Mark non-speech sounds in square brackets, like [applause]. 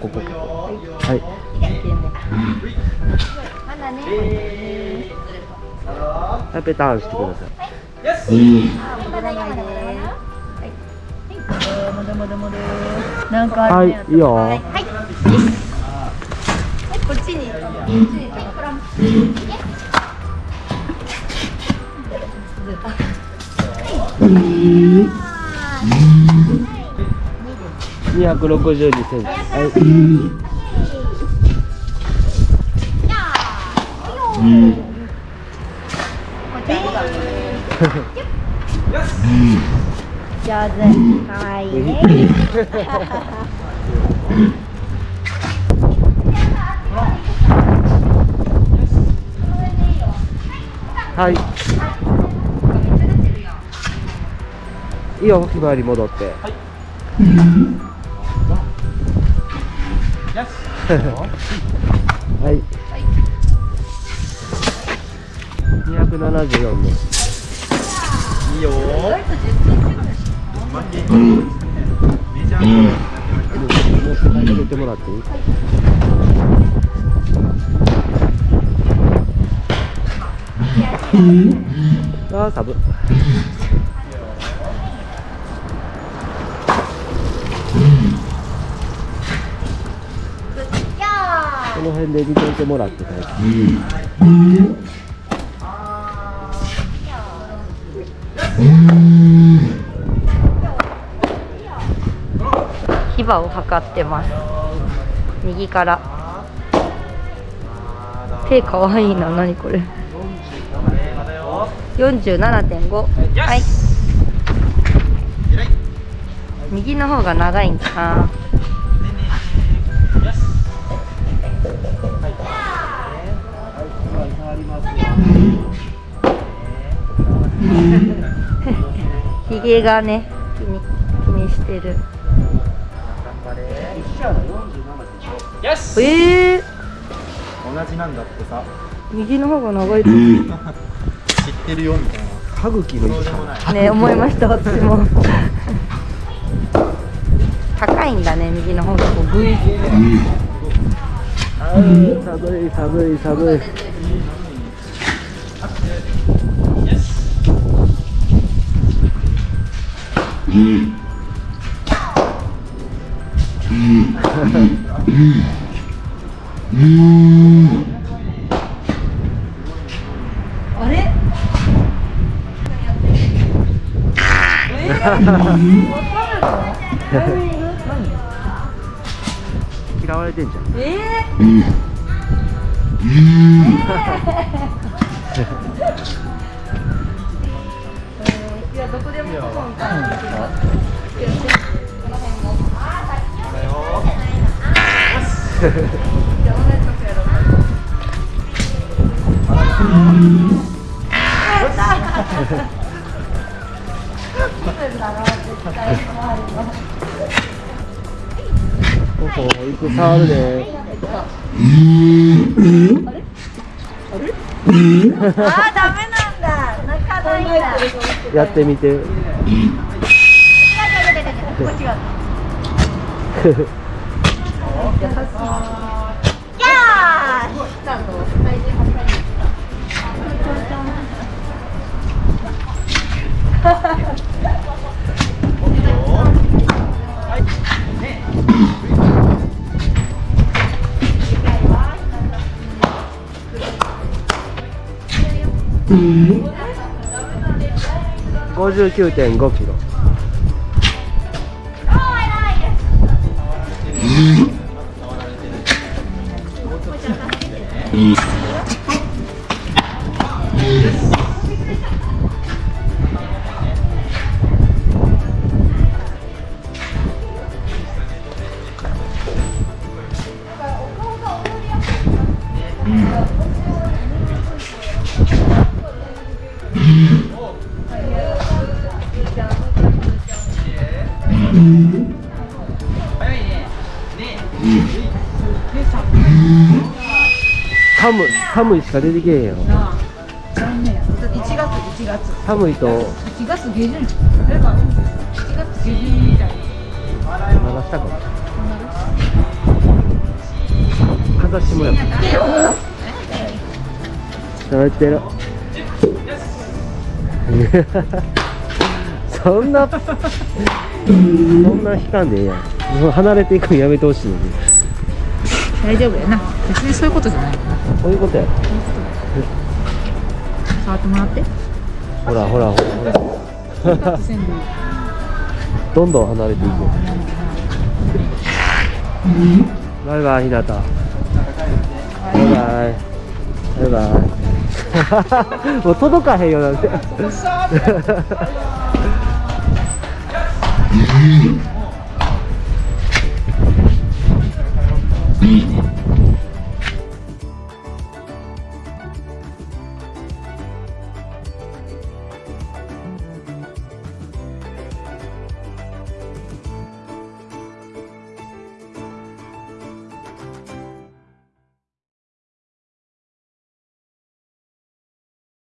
ここ。はい。まだねはい。ペターンしてください。はい。い。い。よはい。はい。こっちにこっちに262センチはい。上手かわい。い。ねはい。い。い。よひまわり戻ってはいはい。274ねいいよ持って帰っててもらっていいあーサブこの辺で見といてもらって大丈夫。牙を測ってます右から手かわいいな何これ47.5はい右の方が長いん。かなひげがね気に気にしてる。よしえー、同じなんだってさ。右の方が長いと知ってるよみたいな。歯茎のね思いました私も。高いんだね右の方がこうグイってあー寒い寒い寒いあれ？嫌われてんじゃん。えー、[laughs] こでもここみたいなほほ行く触るねあダメだやってみて。59.5キロ。寒い寒いしか出てけえへんよ。残念や。1月1月。寒いと。1月下旬。誰か1月下旬みたい流したかもさせてもてる。そんな [laughs] そんな引かんでええやん。離れていくのやめてほしいのに大丈夫やな。別にそういうことじゃないそういうことや。触ってもらって。ほらほら。ほ [laughs] らどんどん離れていくバイバイひなた。バイバイ。バイバイ。[laughs] もう届かへんよなんて [laughs] いいね